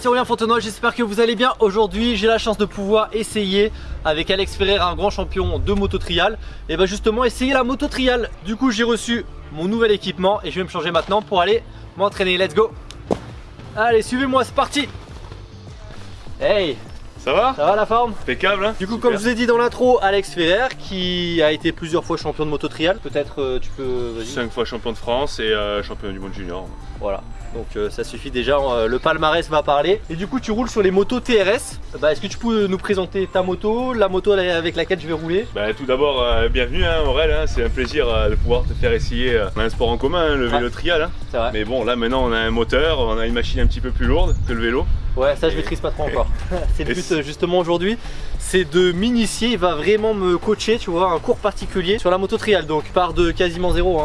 c'est Aurélien Fontenoy, j'espère que vous allez bien. Aujourd'hui, j'ai la chance de pouvoir essayer avec Alex Ferrer, un grand champion de moto trial, et bah justement essayer la moto trial. Du coup, j'ai reçu mon nouvel équipement et je vais me changer maintenant pour aller m'entraîner. Let's go Allez, suivez-moi, c'est parti Hey ça va Ça va la forme Impeccable hein Du coup comme je vous ai dit dans l'intro, Alex Ferrer qui a été plusieurs fois champion de moto trial Peut-être euh, tu peux... 5 fois champion de France et euh, champion du monde junior Voilà donc euh, ça suffit déjà, le palmarès va parler. Et du coup tu roules sur les motos TRS. Bah, Est-ce que tu peux nous présenter ta moto, la moto avec laquelle je vais rouler? Bah, Tout d'abord, bienvenue hein, Aurel, hein. c'est un plaisir de pouvoir te faire essayer un sport en commun, hein, le vélo trial. Vrai. Mais bon là maintenant on a un moteur, on a une machine un petit peu plus lourde que le vélo. Ouais ça je maîtrise pas trop encore. c'est le but justement aujourd'hui, c'est de m'initier, il va vraiment me coacher, tu vois, un cours particulier sur la moto trial. Donc part de quasiment zéro,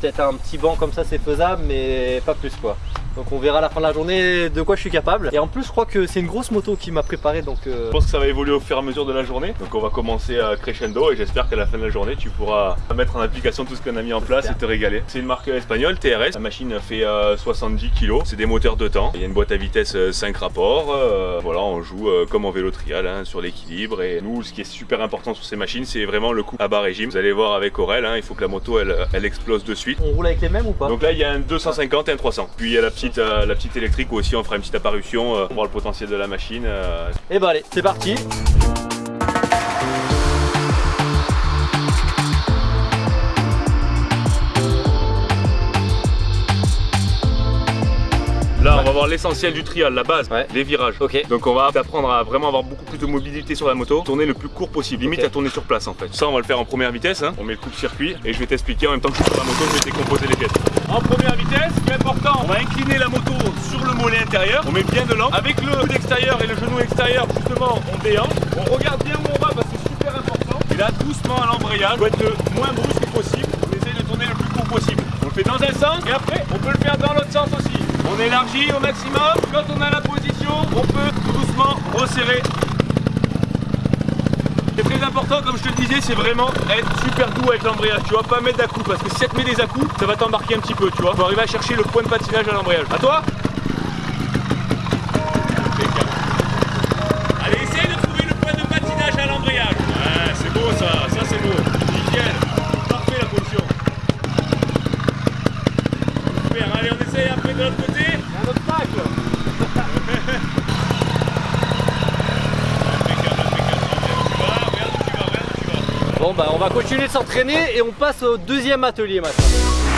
peut-être un petit banc comme ça c'est faisable mais pas plus quoi. Donc on verra à la fin de la journée de quoi je suis capable. Et en plus je crois que c'est une grosse moto qui m'a préparé donc... Euh... Je pense que ça va évoluer au fur et à mesure de la journée. Donc on va commencer à crescendo et j'espère qu'à la fin de la journée tu pourras mettre en application tout ce qu'on a mis en place et te régaler. C'est une marque espagnole, TRS. La machine fait 70 euh, kg. C'est des moteurs de temps. Il y a une boîte à vitesse 5 euh, rapports. Euh, voilà, on joue comme en vélo trial hein, sur l'équilibre. Et nous, ce qui est super important sur ces machines, c'est vraiment le coup à bas régime. Vous allez voir avec Aurel, hein, il faut que la moto elle, elle explose de suite. On roule avec les mêmes ou pas? Donc là il y a un 250 et un 300. Puis il y a la petite, la petite électrique où aussi on fera une petite apparition euh, pour voir le potentiel de la machine. Et bah allez, c'est parti va voir l'essentiel du trial, la base, les virages. Ok. Donc, on va apprendre à vraiment avoir beaucoup plus de mobilité sur la moto, tourner le plus court possible, limite à tourner sur place en fait. Ça, on va le faire en première vitesse. Hein. On met le coup de circuit et je vais t'expliquer en même temps que je suis sur la moto, je vais décomposer les pièces. En première vitesse, ce qui est important, on va incliner la moto sur le mollet intérieur. On met bien de l'angle. Avec le coude extérieur et le genou extérieur, justement, on déhanche. On regarde bien où on va parce que c'est super important. Et là, doucement à l'embrayage, on va être le moins brusque possible. On essaye de tourner le plus court possible. On le fait dans un sens et après, on peut le faire dans l'autre sens aussi. On élargit au maximum. Quand on a la position, on peut doucement resserrer. C'est très important, comme je te le disais, c'est vraiment être super doux avec l'embrayage. Tu vas pas mettre d'à-coups parce que si tu mets des à-coups, ça va t'embarquer un petit peu, tu vois. Faut arriver à chercher le point de patinage à l'embrayage. À toi Allez, essaye de trouver le point de patinage à l'embrayage. Ouais, c'est beau ça, ça c'est beau. Nickel. Parfait la position. Super, allez, on essaye après de l'autre côté. Il y a un obstacle Bon bah on va continuer de s'entraîner et on passe au deuxième atelier maintenant.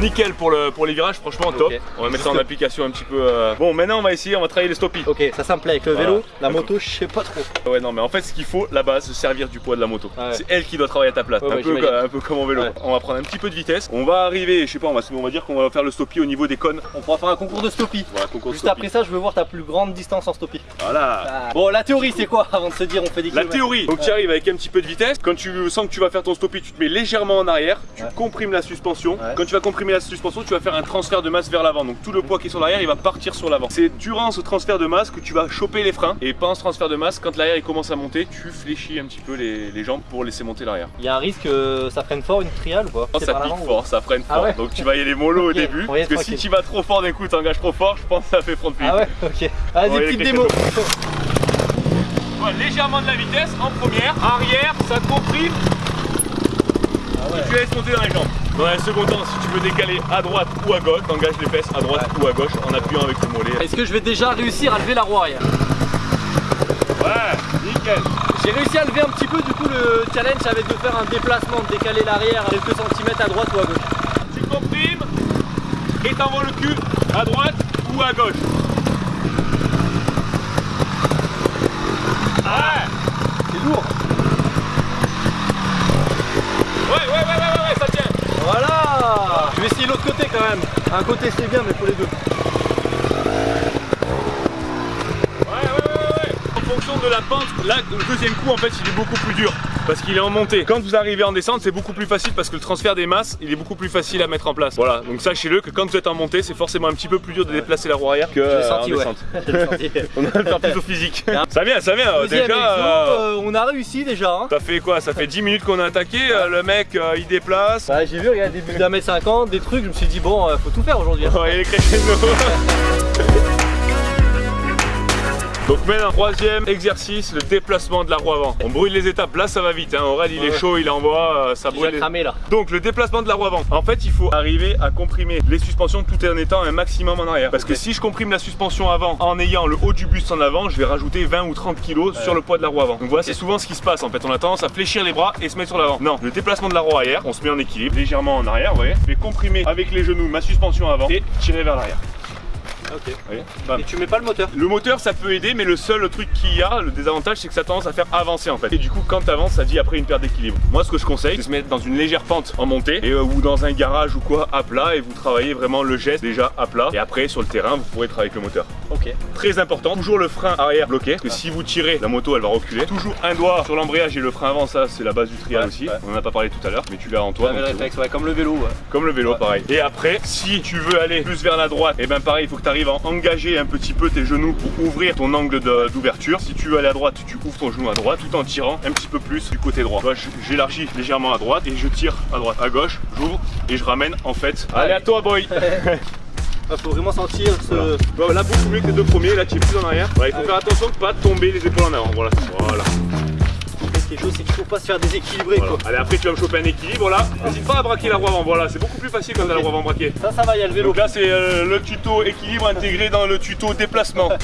Nickel pour, le, pour les virages, franchement top. On va mettre ça en application un petit peu. Euh... Bon, maintenant on va essayer, on va travailler les stoppies. Ok, ça, plaît avec le vélo. La moto, je sais pas trop. Ouais, non, mais en fait, ce qu'il faut là-bas, se servir du poids de la moto. C'est elle qui doit travailler à ta place. un, peu, un, peu, comme en vélo. On va prendre un petit peu de vitesse. On va arriver, je sais pas, on va, on va dire qu'on va faire le stoppie au niveau des cônes. On pourra faire un concours de stoppie. Voilà, concours Juste après ça, je veux voir ta plus grande distance en stoppie. Voilà. Ah. Bon, la théorie, c'est quoi avant de se dire on fait des La théorie, donc tu arrives avec un petit peu de vitesse. Quand tu sens que tu vas faire ton stoppie, tu te mets légèrement en arrière. Tu comprimes la suspension. Quand tu vas comprimer la suspension, tu vas faire un transfert de masse vers l'avant. Donc tout le poids qui est sur l'arrière, il va partir sur l'avant. C'est durant ce transfert de masse que tu vas choper les freins. Et pendant ce transfert de masse, quand l'arrière il commence à monter, tu fléchis un petit peu les, jambes pour laisser monter l'arrière. Il y a un risque que ça freine fort une triale ou pas? Ça pique fort, ça freine ah fort. Donc tu vas y aller mollo au début. Parce que si tu vas trop fort d'un coup, t'engages trop fort, je pense que ça fait front Ah ouais, ok. Vas-y, petite démo. légèrement de la vitesse en première, arrière, ça comprime. Ah ouais. Et tu laisses monter dans les jambes. Dans un second temps, si tu veux décaler à droite ou à gauche, t'engages les fesses à droite ou à gauche en appuyant avec le mollet. Est-ce que je vais déjà réussir à lever la roue arrière Ouais, nickel. J'ai réussi à lever un petit peu, du coup le challenge ça va être de faire un déplacement, de décaler l'arrière quelques centimètres à droite ou à gauche. Tu comprimes et t'envoies le cul à droite ou à gauche. Ouais C'est lourd Ouais, ouais, ouais, ouais, ouais, ça tient voilà Je vais l'autre côté quand même. Un côté c'est bien mais pour les deux. En fonction de la pente, là le deuxième coup en fait il est beaucoup plus dur. Parce qu'il est en montée. Quand vous arrivez en descente, c'est beaucoup plus facile parce que le transfert des masses, il est beaucoup plus facile à mettre en place. Voilà, donc sachez-le que quand vous êtes en montée, c'est forcément un petit peu plus dur de déplacer la roue arrière que euh, en senti, descente. On va le faire plus au physique. ça vient, ça vient. Deuxième Déjà, exo, euh, euh, on a réussi déjà. Hein. ça fait quoi? Ça fait 10 minutes qu'on a attaqué. euh, le mec, il déplace. Bah, j'ai vu, regarde, des buts d'un mètre cinquante, des trucs, je me suis dit, bon, faut tout faire aujourd'hui. hein. Ouais, il est crescendo. Donc maintenant, troisième exercice, le déplacement de la roue avant. On brûle les étapes, là ça va vite, hein. Aurel il est Ouais. chaud, il envoie, euh, ça brûle. les- cramé là. Donc le déplacement de la roue avant. En fait, il faut arriver à comprimer les suspensions tout en étant un maximum en arrière. Parce que si je comprime la suspension avant en ayant le haut du buste en avant, je vais rajouter 20 ou 30 kilos sur le poids de la roue avant. Donc voilà, c'est souvent ce qui se passe en fait. On a tendance à fléchir les bras et se mettre sur l'avant. Non, le déplacement de la roue arrière, on se met en équilibre légèrement en arrière, vous voyez. Je vais comprimer avec les genoux ma suspension avant et tirer vers l'arrière. Ok. Bam. Et tu mets pas le moteur? Le moteur ça peut aider mais le seul truc qu'il y a, le désavantage c'est que ça a tendance à faire avancer en fait. Et du coup quand t'avances ça dit après une perte d'équilibre. Moi ce que je conseille c'est de se mettre dans une légère pente en montée et, euh, ou dans un garage ou quoi à plat et vous travaillez vraiment le geste déjà à plat et après sur le terrain vous pourrez travailler avec le moteur. Ok. Très important, toujours le frein arrière bloqué parce que si vous tirez la moto elle va reculer. Toujours un doigt sur l'embrayage et le frein avant ça c'est la base du trial Ouais, aussi. ouais. On en a pas parlé tout à l'heure mais tu l'as en toi. Donc réflexe, ouais, comme le vélo. Ouais. Comme le vélo, pareil. Et après, si tu veux aller plus vers la droite, et ben pareil, il faut que tu arrives à engager un petit peu tes genoux pour ouvrir ton angle d'ouverture. Si tu veux aller à droite, tu ouvres ton genou à droite tout en tirant un petit peu plus du côté droit. J'élargis légèrement à droite et je tire à droite. À gauche, j'ouvre et je ramène en fait. Allez à toi, boy Ah, faut vraiment sentir ce. Voilà. Bon, Là, beaucoup mieux que les deux premiers, là, tu es plus en arrière. Voilà, il faut faire attention de pas tomber les épaules en avant. Voilà. voilà. Ce qui est chaud, c'est qu'il faut pas se faire déséquilibrer Voilà. quoi. Allez, après, tu vas me choper un équilibre là. N'hésite pas à braquer la roue avant. Voilà, c'est beaucoup plus facile quand t'as la roue avant braquée. Ça, ça va, il y a le vélo. Donc là c'est euh, le tuto équilibre intégré dans le tuto déplacement.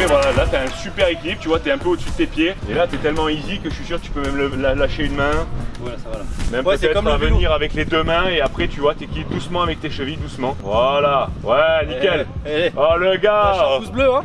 Et voilà, là t'as un super équilibre, tu vois, t'es un peu au-dessus de tes pieds. Et là t'es tellement easy que je suis sûr que tu peux même le- la- lâcher une main, Voilà, ça va là. même Ouais, peut-être venir avec les deux mains et après tu vois t'équilibres doucement avec tes chevilles, doucement. Voilà, ouais, nickel. Eh, eh, Oh le gars pouce bleu, hein.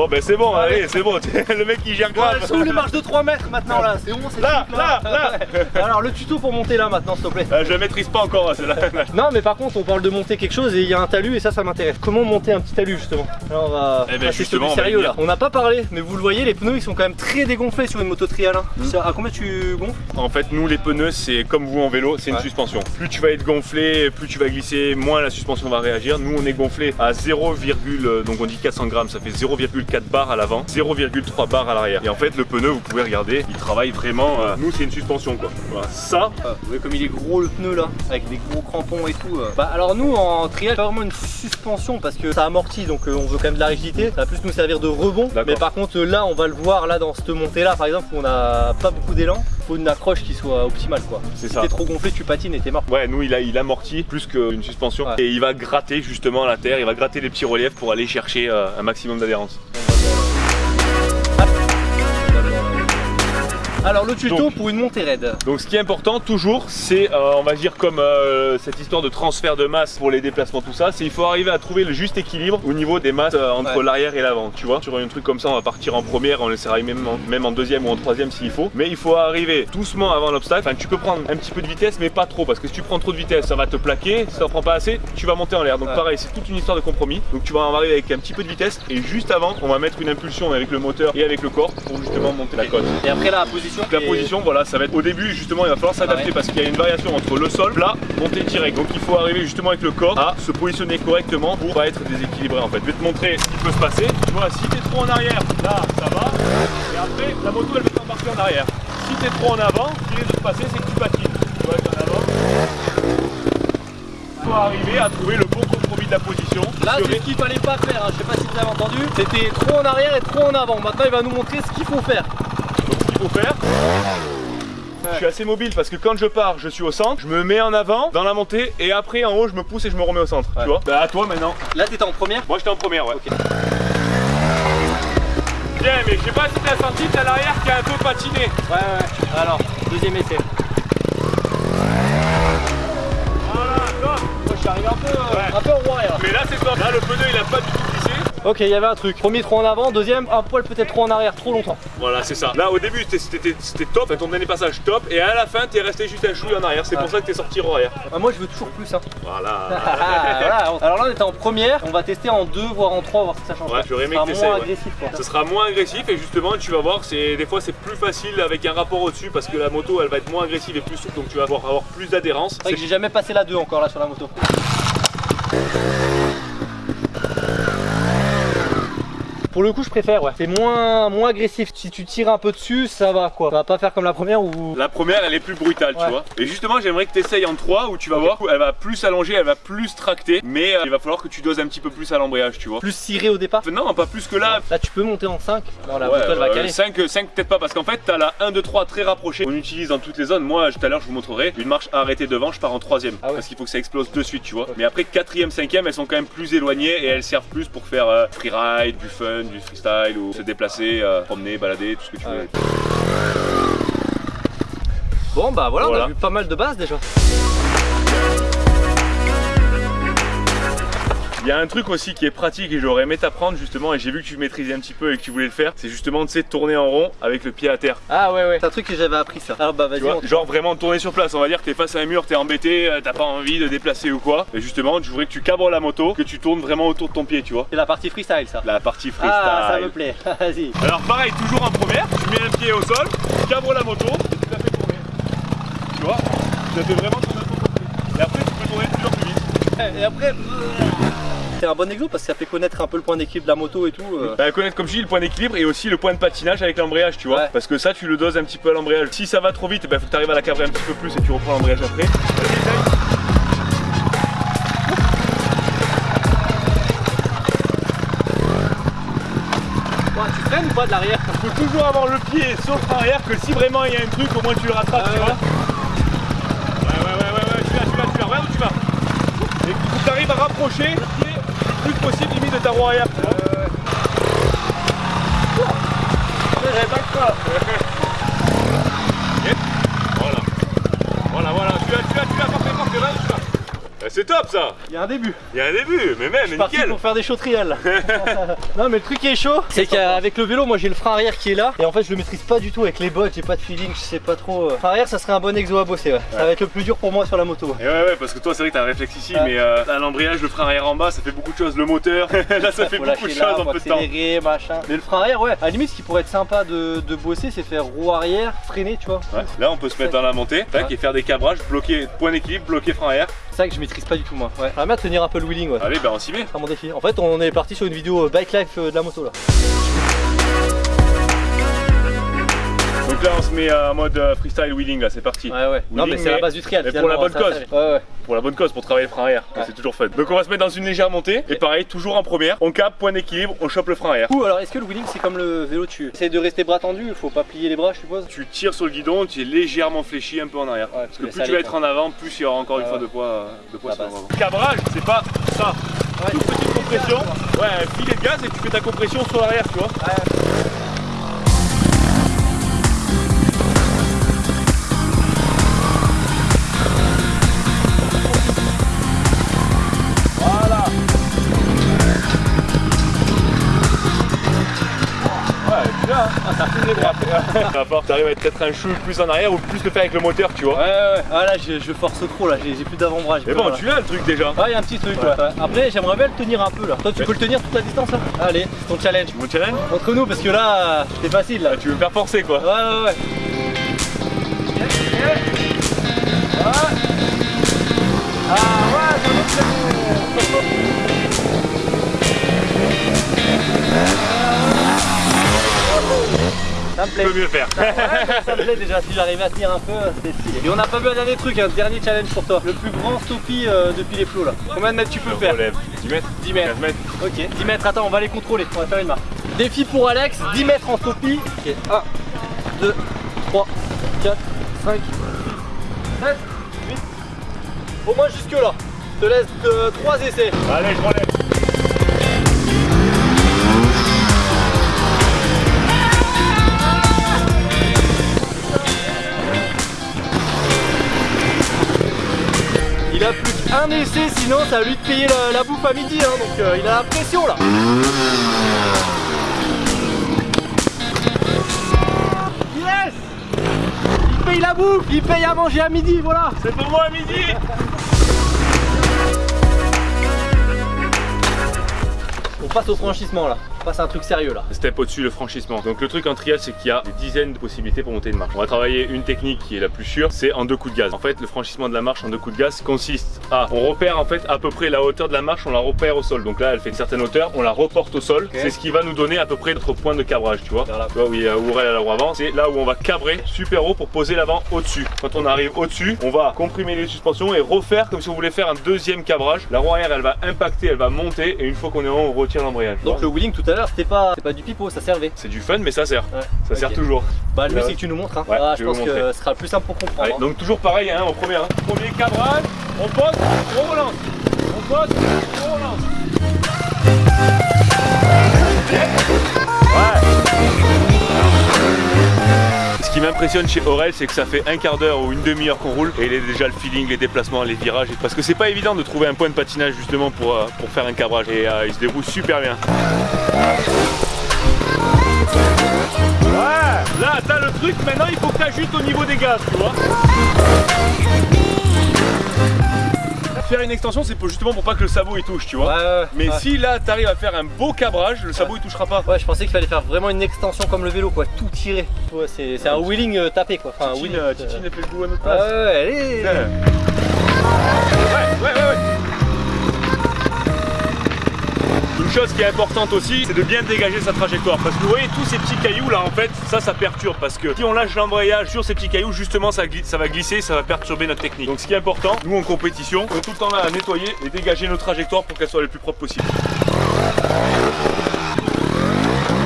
Bon ben c'est bon, Allez. c'est bon, le mec il gère Ouais, grave. où les marches de 3 mètres maintenant là C'est bon, c'est Là, là, là. Ouais. Alors le tuto pour monter là maintenant, s'il te plaît. Euh, je la maîtrise pas encore celle-là. Non, mais par contre, on parle de monter quelque chose et il y a un talus et ça, ça m'intéresse. Comment monter un petit talus justement Alors on va Eh ben, justement, on va sérieux là. On n'a pas parlé, mais vous le voyez, les pneus ils sont quand même très dégonflés sur une moto trial. hein. Hmm. Ça- À combien tu gonfles? En fait, nous, les pneus, c'est comme vous en vélo, c'est une Ouais. suspension. Plus tu vas être gonflé, plus tu vas glisser, moins la suspension va réagir. Nous, on est gonflé à 0, euh, donc on dit 400 grammes, ça fait 0,4 bar à l'avant, 0,3 bar à l'arrière. Et en fait, le pneu, vous pouvez regarder, il travaille vraiment. euh, nous, c'est une suspension quoi. Voilà. Ça, Ah, Vous voyez comme il est gros le pneu là, avec des gros crampons et tout. euh. Bah alors nous en trial, pas vraiment une suspension parce que ça amortit donc euh, on veut quand même de la rigidité. Ça va plus nous servir de rebond. Mais par contre là on va le voir là dans cette montée là par exemple où on n'a pas beaucoup d'élan. Faut une accroche qui soit optimale quoi. c'est Si ça. t'es trop gonflé tu patines et t'es mort. Ouais, nous, il, a, il amortit plus qu'une suspension. Ouais. Et il va gratter justement la terre, il va gratter les petits reliefs pour aller chercher un maximum d'adhérence. Alors le tuto Donc. pour une montée raide. Donc ce qui est important toujours, c'est euh, on va dire comme euh, cette histoire de transfert de masse pour les déplacements tout ça, c'est il faut arriver à trouver le juste équilibre au niveau des masses euh, entre Ouais. l'arrière et l'avant, tu vois. Sur un truc comme ça, on va partir en première, on essaiera même en, même en deuxième ou en troisième s'il faut, mais il faut arriver doucement avant l'obstacle. Enfin, tu peux prendre un petit peu de vitesse, mais pas trop, parce que si tu prends trop de vitesse, ça va te plaquer. Si ça en prend pas assez, tu vas monter en l'air. Donc Ouais. pareil, c'est toute une histoire de compromis. Donc tu vas en arriver avec un petit peu de vitesse et juste avant, on va mettre une impulsion avec le moteur et avec le corps pour justement monter la côte. Et après la position. La position, voilà, ça va être au début justement, il va falloir s'adapter Ah ouais. parce qu'il y a une variation entre le sol, plat, montée direct. Donc il faut arriver justement avec le corps à se positionner correctement pour pas être déséquilibré en fait. Je vais te montrer ce qui peut se passer. Tu vois, si t'es trop en arrière, là ça va. Et après, la moto elle va t'embarquer en arrière. Si t'es trop en avant, ce qui risque de se passer, c'est que tu patines. Tu vois, être en avant. Il faut arriver à trouver le bon compromis de la position. Là c'est ce qu'il fallait pas faire, hein. je sais pas si vous avez entendu. C'était trop en arrière et trop en avant. Maintenant il va nous montrer ce qu'il faut faire. Faire, je suis assez mobile parce que quand je pars, je suis au centre, je me mets en avant dans la montée et après en haut, je me pousse et je me remets au centre. Ouais. Tu vois Bah à toi maintenant. Là t'étais en première? Moi j'étais en première, ouais. Ok. Bien, mais je sais pas si t'as senti, t'as l'arrière qui a un peu patiné. Ouais ouais. Alors, deuxième essai. Voilà, top. Moi je suis arrivé un peu, euh, Ouais. un peu en arrière. Mais là c'est top. Là le pneu il a pas du tout glissé. Ok, il y avait un truc. Premier trop en avant, deuxième un poil peut-être trop en arrière, trop longtemps. Voilà, c'est ça. Là, au début, c'était- top, Enfin, ton dernier passage top, et à la fin, t'es resté juste un chouille en arrière. C'est pour ça que t'es sorti en arrière. Ah, moi je veux toujours plus. Hein. Voilà. Voilà. Alors là on était en première, on va tester en deux voire en trois, voir si ça change. Ouais, j'aurais aimé Ça que sera moins agressif quoi. Ce sera moins agressif et justement tu vas voir c'est des fois c'est plus facile avec un rapport au-dessus parce que la moto elle va être moins agressive et plus souple donc tu vas avoir, avoir plus d'adhérence. C'est vrai que j'ai jamais passé la 2 encore là sur la moto. Pour le coup, je préfère, ouais. C'est moins, moins agressif. Si tu tires un peu dessus, ça va quoi. Ça va pas faire comme la première où. La première elle est plus brutale Ouais. tu vois. Et justement j'aimerais que tu essayes en 3 où tu vas voir elle va plus s'allonger, elle va plus tracter mais euh, il va falloir que tu doses un petit peu plus à l'embrayage tu vois. Plus ciré au départ. Non pas plus que là. Là, tu peux monter en 5. Non, la Ouais, va euh, caler. 5, 5 peut-être pas parce qu'en fait t'as la 1, 2, 3 très rapprochée. On utilise dans toutes les zones. Moi tout à l'heure je vous montrerai une marche arrêtée devant, je pars en troisième Ah ouais. parce qu'il faut que ça explose de suite tu vois. Mais après 4ème, 5ème elles sont quand même plus éloignées et elles servent plus pour faire euh, freeride, du fun, du freestyle ou se déplacer, euh, promener, balader, tout ce que tu veux. Bon, bah voilà, on Voilà. a vu pas mal de bases déjà. Il y a un truc aussi qui est pratique et j'aurais aimé t'apprendre justement et j'ai vu que tu maîtrisais un petit peu et que tu voulais le faire, c'est justement tu sais tourner en rond avec le pied à terre. Ah ouais, ouais. C'est un truc que j'avais appris ça. Alors bah vas-y, genre vraiment tourner sur place, on va dire que t'es face à un mur, t'es embêté, euh, t'as pas envie de déplacer ou quoi. Et justement, je voudrais que tu cabres la moto, que tu tournes vraiment autour de ton pied, tu vois. c'est la partie freestyle ça. La partie freestyle. Ah, ça me plaît. Vas-y. Alors pareil, toujours en première, tu mets un pied au sol, tu cabres la moto et tu la fais tourner. Tu vois Tu la fais vraiment tourner autour de ton pied. Et après, tu peux tourner toujours plus vite. Et après. C'est un bon exo parce que ça fait connaître un peu le point d'équilibre de la moto et tout. euh. Bah, connaître comme je dis le point d'équilibre et aussi le point de patinage avec l'embrayage, tu vois. Ouais. Parce que ça, tu le doses un petit peu à l'embrayage. Si ça va trop vite, bah, faut que tu arrives à la cabrer un petit peu plus et tu reprends l'embrayage après. Tu freines ou pas de l'arrière faut toujours avoir le pied sauf arrière que si vraiment il y a un truc, au moins tu le rattrapes, Ah tu ouais. vois. Ouais, ouais, ouais, ouais, ouais, tu vas, tu vas, tu vas, regarde où tu vas? Et il que tu arrives à rapprocher plus possible limite de ta roue arrière. vois. J'avais pas choix. Voilà. Voilà, voilà, tu vas, tu vas, tu vas, parfait, parfait, regarde où tu vas. Eh, C'est top ça Il y a un début. Il y a un début, mais même, Je suis parti nickel pour faire des chautrielles. non mais le truc qui est chaud, c'est qu'avec le vélo, moi j'ai le frein arrière qui est là et en fait je le maîtrise pas du tout avec les bottes, j'ai pas de feeling, je sais pas trop. euh. Frein arrière, ça serait un bon exo à bosser. Ouais. Ça va être le plus dur pour moi sur la moto. Et ouais, ouais, parce que toi, c'est vrai que t'as un réflexe ici, Ouais. mais euh, t'as l'embrayage, le frein arrière en bas, ça fait beaucoup de choses. Le moteur, là, ça fait beaucoup de choses en peu de temps. accélérer, machin. Mais le frein arrière, ouais. À la limite, ce qui pourrait être sympa de, de bosser, c'est faire roue arrière, freiner, tu vois. Ouais, Là, on peut se mettre dans la montée, tac, et faire des cabrages, bloquer point d'équilibre, bloquer frein arrière. Ça que je maîtrise pas du tout moi. Ouais. J'aimerais bien tenir un peu le wheeling, ouais. Allez, ben on s'y met. C'est mon défi. En fait, on est parti sur une vidéo euh, bike life euh, de la moto là. Donc là, on se met en mode euh, freestyle wheeling, là, c'est parti. Ouais, ouais. Non, mais c'est la base du trial. mais pour la bonne cause. Ouais, ouais. Pour la bonne cause, pour travailler le frein arrière, Ouais. c'est toujours fun. Donc on va se mettre dans une légère montée, et pareil, toujours en première. On cap, point d'équilibre, on chope le frein arrière. Ouh, alors est-ce que le wheeling c'est comme le vélo tu essayes de rester bras tendus, il faut pas plier les bras je suppose Tu tires sur le guidon, tu es légèrement fléchi un peu en arrière. Ouais, Parce que plus tu vas être en avant, plus il y aura encore une fois de poids, de poids La sur base. l'avant. Cabrage, c'est pas ça. Toute petite compression, ouais, filet de gaz et tu fais ta compression sur l'arrière, tu vois. Il va falloir que tu arrives à être peut-être un chou plus en arrière ou plus le faire avec le moteur, tu vois. Ouais, ouais, ouais. Ah là je, je force trop là, j'ai plus d'avant-bras. Mais bon, là. tu l'as le truc déjà. Ouais, il y a un petit truc. Ouais. Après, j'aimerais bien le tenir un peu là. Toi, tu Ouais. peux le tenir toute la distance là Allez, c'est ton challenge. Mon challenge Entre nous, parce que là, c'est facile là. Ah, Tu veux me faire forcer quoi Ouais, ouais, ouais. Ah ouais, me plaît. Tu peux mieux faire. Ça me plaît déjà si j'arrivais à tenir un peu, c'est stylé. Et on n'a pas vu un dernier truc, un dernier challenge pour toi. Le plus grand stoppie euh, depuis les flots là. Combien de mètres tu peux faire Relève. 10 mètres 10 mètres. 15 mètres Ok, 10 mètres, attends, on va les contrôler, on va faire une marque. Défi pour Alex, 10 mètres en stoppie. Ok, 1, 2, 3, 4, 5, 6, 7, 8. Au moins jusque là. Je te laisse 3 essais. Allez, je relève. Il a plus de un essai, sinon ça va lui de payer la, la bouffe à midi. hein, donc euh, il a la pression là. Yes Il paye la bouffe, il paye à manger à midi, voilà. C'est pour moi à midi On passe au franchissement là. On passe à un truc sérieux là. Step au-dessus le franchissement. Donc le truc en trial c'est qu'il y a des dizaines de possibilités pour monter une marche. On va travailler une technique qui est la plus sûre, c'est en deux coups de gaz. En fait le franchissement de la marche en deux coups de gaz consiste à, on repère en fait à peu près la hauteur de la marche, on la repère au sol. Donc là elle fait une certaine hauteur, on la reporte au sol. C'est ce qui va nous donner à peu près notre point de cabrage, tu vois. Là. Tu vois où il y a à l'avant avant, c'est là où on va cabrer super haut pour poser l'avant au-dessus. Quand on arrive au-dessus, on va comprimer les suspensions et refaire comme si on voulait faire un deuxième cabrage. La roue arrière elle va impacter, elle va monter et une fois qu'on est en haut on retire l'embrayage. Donc le wheeling tout à l'heure c'était pas, pas du pipeau, ça servait. c'est du fun mais ça sert. Ouais. Ça sert toujours. Bah le mieux c'est que tu nous montres. Hein. Ouais, Ah, je pense que ce sera le plus simple pour comprendre. Allez, hein. donc toujours pareil, hein, au premier, hein. premier cabrage, on pose, on relance, on pose, on relance. Ouais. Ce qui m'impressionne chez Aurel, c'est que ça fait un quart d'heure ou une demi-heure qu'on roule et il est déjà le feeling, les déplacements, les virages. Parce que c'est pas évident de trouver un point de patinage justement pour, euh, pour faire un cabrage et euh, il se déroule super bien. Ouais, là t'as le truc, maintenant il faut que t'ajustes au niveau des gaz, tu vois. Faire une extension, c'est pour- justement pour pas que le sabot il touche, tu vois. Ouais, ouais, ouais. Mais si là t'arrives à faire un beau cabrage, le sabot il touchera pas. Ouais, je pensais qu'il fallait faire vraiment une extension comme le vélo, quoi, tout tirer. Ouais, c'est un wheeling euh, tapé, quoi. Enfin, un Titine, wheeling. euh, euh, Titine fait le à notre place. ouais, ouais, allez. Ouais, ouais, ouais, Une chose qui est importante aussi, c'est de bien dégager sa trajectoire. Parce que vous voyez tous ces petits cailloux là, en fait, ça, ça perturbe. Parce que si on lâche l'embrayage sur ces petits cailloux, justement, ça, ça va glisser, ça va perturber notre technique. Donc ce qui est important, nous en compétition, on est tout le temps là à nettoyer et dégager nos trajectoires pour qu'elles soient les plus propres possibles.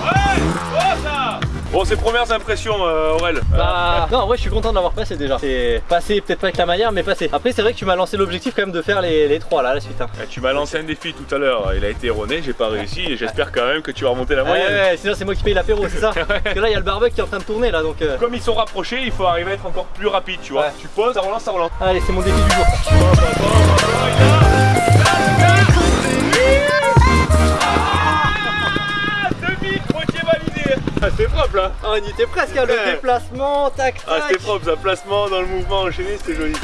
Ouais, oh, ça Bon, ces premières impressions, euh, Aurel. Bah, non, en vrai, je suis content de l'avoir passé déjà. C'est passé, peut-être pas avec la manière, mais passé. Après, c'est vrai que tu m'as lancé l'objectif quand même de faire les, les trois là, à la suite. Hein. Eh, Tu m'as lancé un défi tout à l'heure, il a été erroné, j'ai pas réussi et j'espère quand même que tu vas remonter la Ouais, moyenne. ouais, sinon c'est moi qui paye l'apéro, c'est ça Parce que là, il y a le barbecue qui est en train de tourner là, donc. euh, Comme ils sont rapprochés, il faut arriver à être encore plus rapide, tu vois. Ouais. Tu poses, ça relance, ça relance. Allez, c'est mon défi du jour. Ah, c'est propre là. Ah, on y était presque, hein, le déplacement, tac, tac. Ah, c'était propre, ça placement dans le mouvement enchaîné, c'était joli.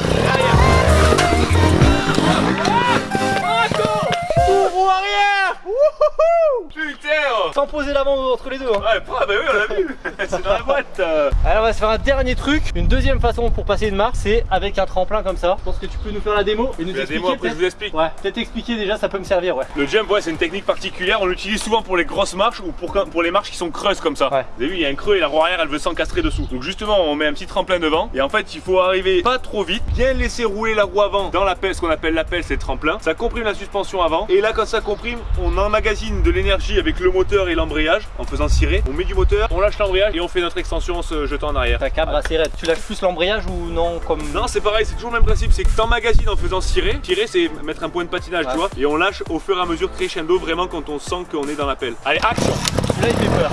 Pour arrière Wouhouhou Putain oh. Sans poser l'avant entre les deux. Hein. Ouais, bah oui, on l'a vu. c'est dans la boîte. euh. Alors on va se faire un dernier truc, une deuxième façon pour passer une marche, c'est avec un tremplin comme ça. Je pense que tu peux nous faire la démo et nous La expliquer. démo, après je vous explique. Ouais, peut-être expliquer déjà, ça peut me servir, ouais. Le jump, ouais, c'est une technique particulière. On l'utilise souvent pour les grosses marches ou pour, pour les marches qui sont creuses comme ça. Ouais. Vous avez vu, il y a un creux et la roue arrière, elle veut s'encastrer dessous. Donc justement, on met un petit tremplin devant. Et en fait, il faut arriver pas trop vite, bien laisser rouler la roue avant dans la pelle, ce qu'on appelle la pelle, c'est le tremplin. Ça comprime la suspension avant. Et là, quand ça comprime, on emmagasine de l'énergie avec le moteur et l'embrayage en faisant cirer. On met du moteur, on lâche l'embrayage et on fait notre extension en se jetant en arrière. Ta cabre assez raide. Tu lâches plus l'embrayage ou non comme. Non, c'est pareil, c'est toujours le même principe, c'est que t'emmagasines en faisant cirer. Cirer, c'est mettre un point de patinage, Ouais. tu vois. Et on lâche au fur et à mesure crescendo, vraiment quand on sent qu'on est dans la pelle. Allez, action Celui-là il fait peur.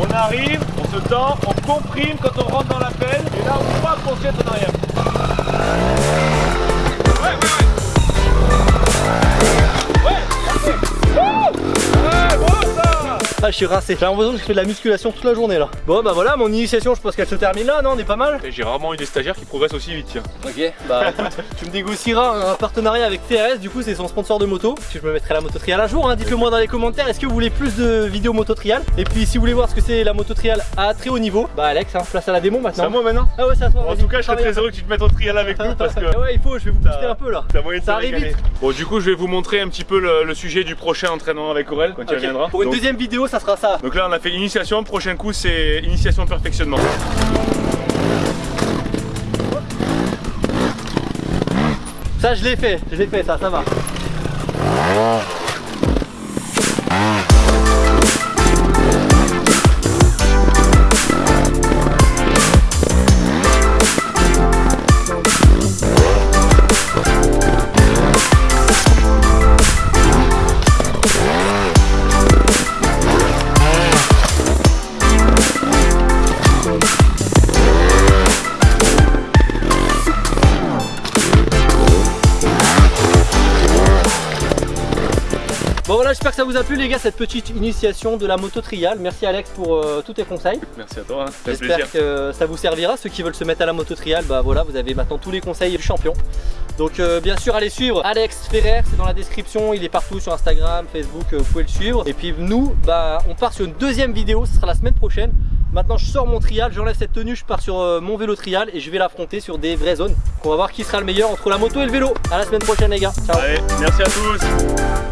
On arrive, on se tend, on comprime quand on rentre dans la pelle, et là on va jette en arrière. Je suis rincé. J'ai l'impression que je fais de la musculation toute la journée là. Bon, bah voilà, mon initiation, je pense qu'elle se termine là, non On est pas mal J'ai rarement eu des stagiaires qui progressent aussi vite, tiens. Ok, bah écoute, tu me négocieras un partenariat avec TRS, du coup c'est son sponsor de moto, que je me mettrai la moto trial à jour, hein. dites-le moi dans les commentaires, est-ce que vous voulez plus de vidéos moto trial? Et puis si vous voulez voir ce que c'est la moto trial à très haut niveau, bah Alex, hein, place à la démo C'est maintenant. à moi maintenant Ah ouais, c'est à toi. En tout cas, je serais très heureux que tu te mettes au trial avec nous parce que Ah ouais, il faut, je vais vous booster un peu là. Ça arrive vite. Bon, du coup, je vais vous montrer un petit peu le, le sujet du prochain entraînement avec Aurel quand il Ok, reviendra. Pour une Donc- deuxième vidéo, ça sera ça. Donc là on a fait initiation, prochain coup c'est initiation perfectionnement. Ça, je l'ai fait, je l'ai fait, ça, ça va. Voilà, j'espère que ça vous a plu les gars, cette petite initiation de la moto trial. Merci Alex pour euh, tous tes conseils. Merci à toi, hein. J'espère que ça vous servira. Ceux qui veulent se mettre à la moto trial, bah voilà, vous avez maintenant tous les conseils du champion. Donc euh, bien sûr, allez suivre Alex Ferrer, c'est dans la description, il est partout sur Instagram, Facebook, euh, vous pouvez le suivre. Et puis nous, bah on part sur une deuxième vidéo, ce sera la semaine prochaine. Maintenant je sors mon trial, j'enlève cette tenue, je pars sur mon vélo trial et je vais l'affronter sur des vraies zones. Donc on va voir qui sera le meilleur entre la moto et le vélo. À la semaine prochaine les gars. Ciao. Allez, merci à tous.